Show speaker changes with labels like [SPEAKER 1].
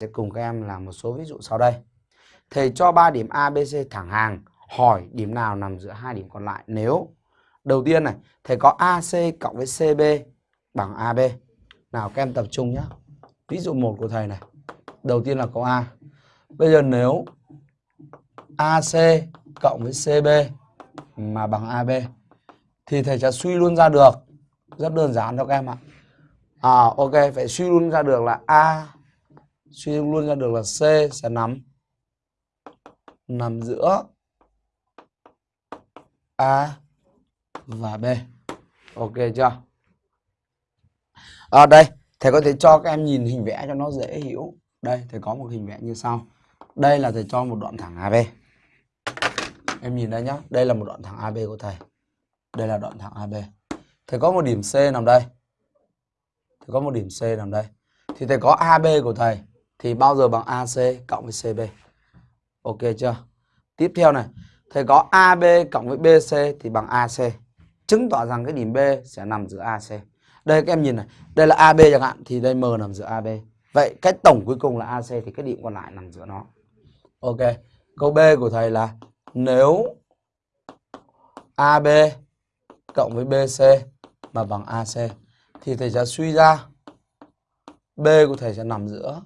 [SPEAKER 1] sẽ cùng các em làm một số ví dụ sau đây. Thầy cho 3 điểm A, B, C thẳng hàng, hỏi điểm nào nằm giữa hai điểm còn lại nếu đầu tiên này, thầy có AC cộng với CB bằng AB. Nào các em tập trung nhé. Ví dụ 1 của thầy này. Đầu tiên là câu A. Bây giờ nếu AC cộng với CB mà bằng AB thì thầy sẽ suy luôn ra được. Rất đơn giản thôi các em ạ. À ok, phải suy luôn ra được là A suy luôn ra được là C sẽ nằm nằm giữa A và B. Ok chưa? Ở à, đây, thầy có thể cho các em nhìn hình vẽ cho nó dễ hiểu. Đây, thầy có một hình vẽ như sau. Đây là thầy cho một đoạn thẳng AB. Em nhìn đây nhá, đây là một đoạn thẳng AB của thầy. Đây là đoạn thẳng AB. Thầy có một điểm C nằm đây. Thầy có một điểm C nằm đây. Thì thầy có AB của thầy thì bao giờ bằng AC cộng với CB. Ok chưa? Tiếp theo này, thầy có AB cộng với BC thì bằng AC. Chứng tỏ rằng cái điểm B sẽ nằm giữa AC. Đây các em nhìn này, đây là AB chẳng hạn thì đây M nằm giữa AB. Vậy cái tổng cuối cùng là AC thì cái điểm còn lại nằm giữa nó. Ok. Câu B của thầy là nếu AB cộng với BC mà bằng AC thì thầy sẽ suy ra B của thầy sẽ nằm giữa